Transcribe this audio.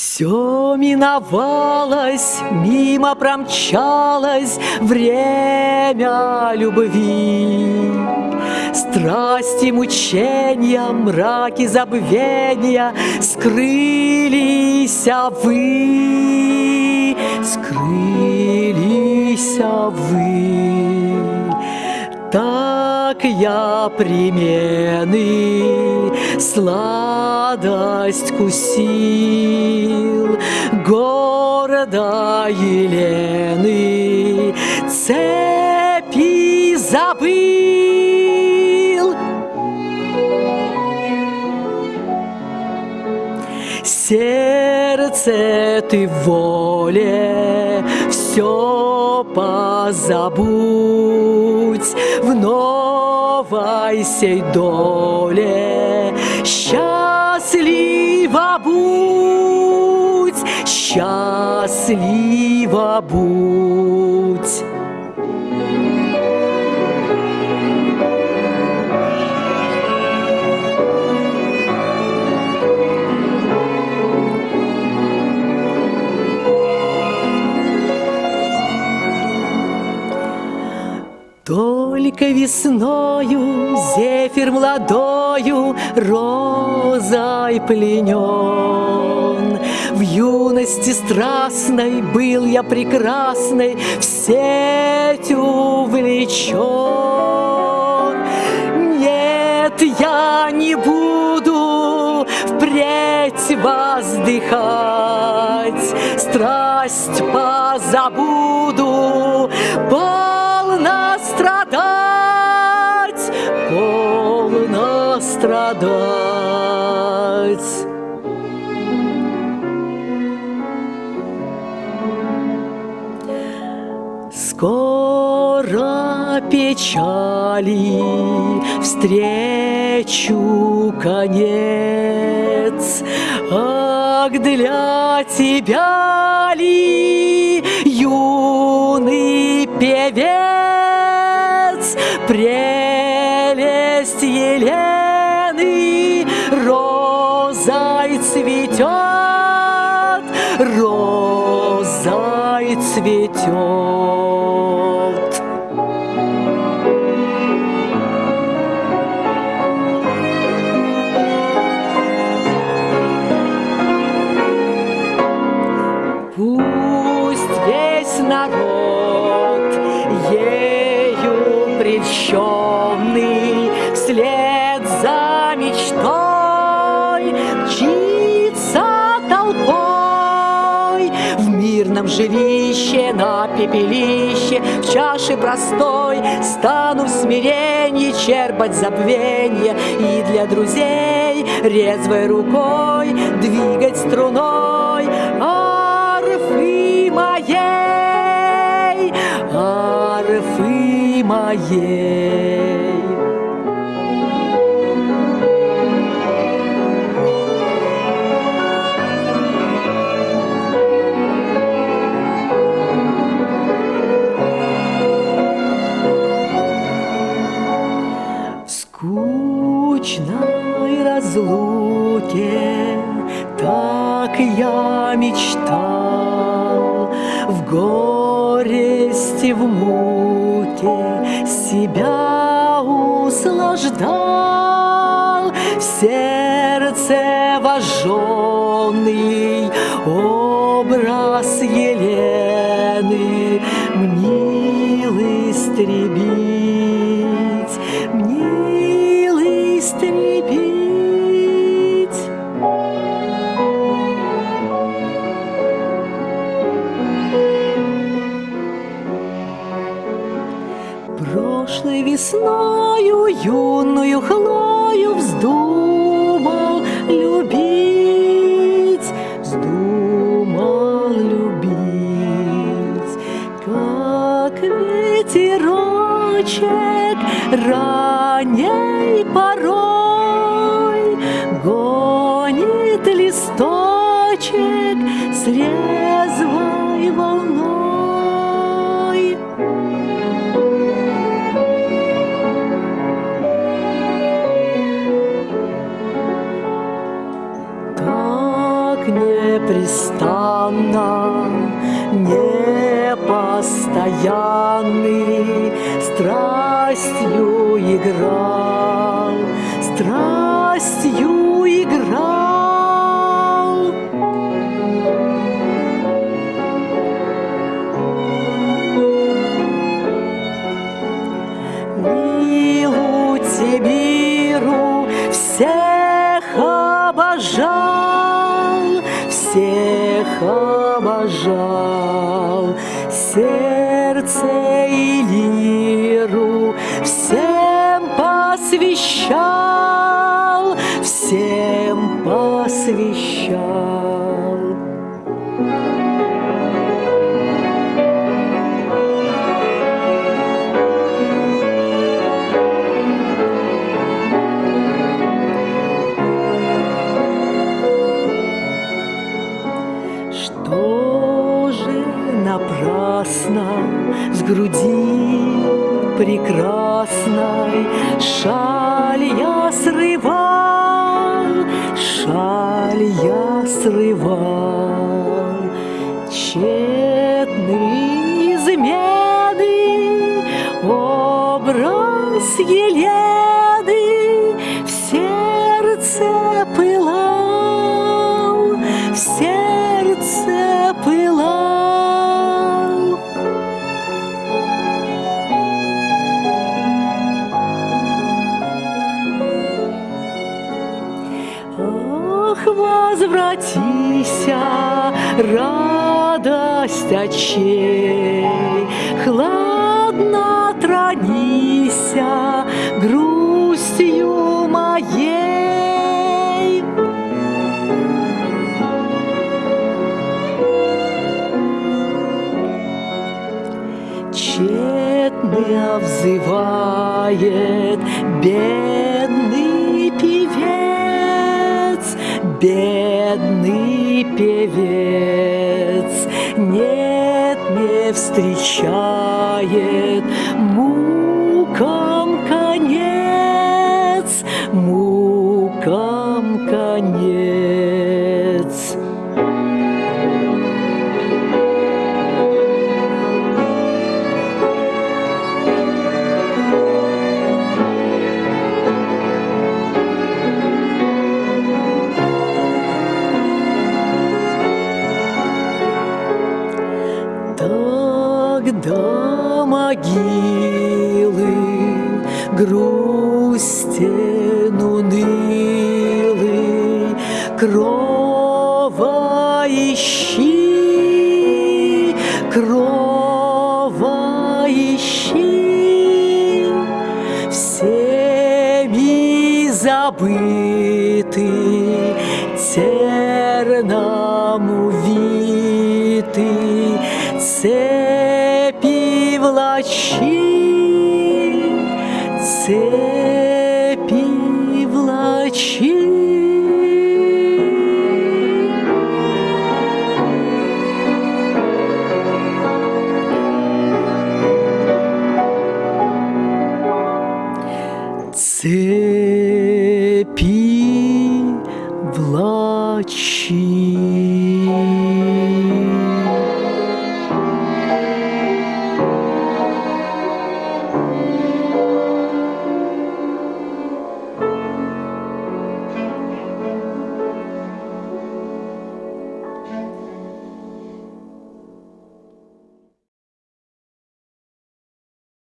Все миновалось, мимо промчалось время любви. Страсти, мучения, мраки забвения Скрылись а вы, скрылись а вы. Так я примены сладость кусил Города Елены цепи забыл Сердце ты воле все позабудь в новой сей доле. Счастлива будь. Только весною зефир молодою розой пленен. Юности страстной был я прекрасной, в сеть увлечен. Нет, я не буду впредь воздыхать, страсть позабуду, полно Скоро печали встречу конец, Ах, для тебя ли, юный певец, Прелесть Елены розой цветет, Розой цветет. Мечтой мчится толпой В мирном жилище, на пепелище В чаше простой стану в смирении Черпать забвенье и для друзей Резвой рукой двигать струной арфы моей, арфы моей. Горести, в муке себя юную Хлою вздумал любить, вздумал любить, как ветерочек ранней непрестанно, непостоянный, страстью играл, и лиру всем посвящал, срывал, шаль я срывал. Тщетные радость очей, Хладно тронися грустью моей. Тщетно взывает бедный певец, бедный певец, встречает мукам Крова ищи, крова ищи, Всеми забытый, терном увитый, Цепи влачи, цепи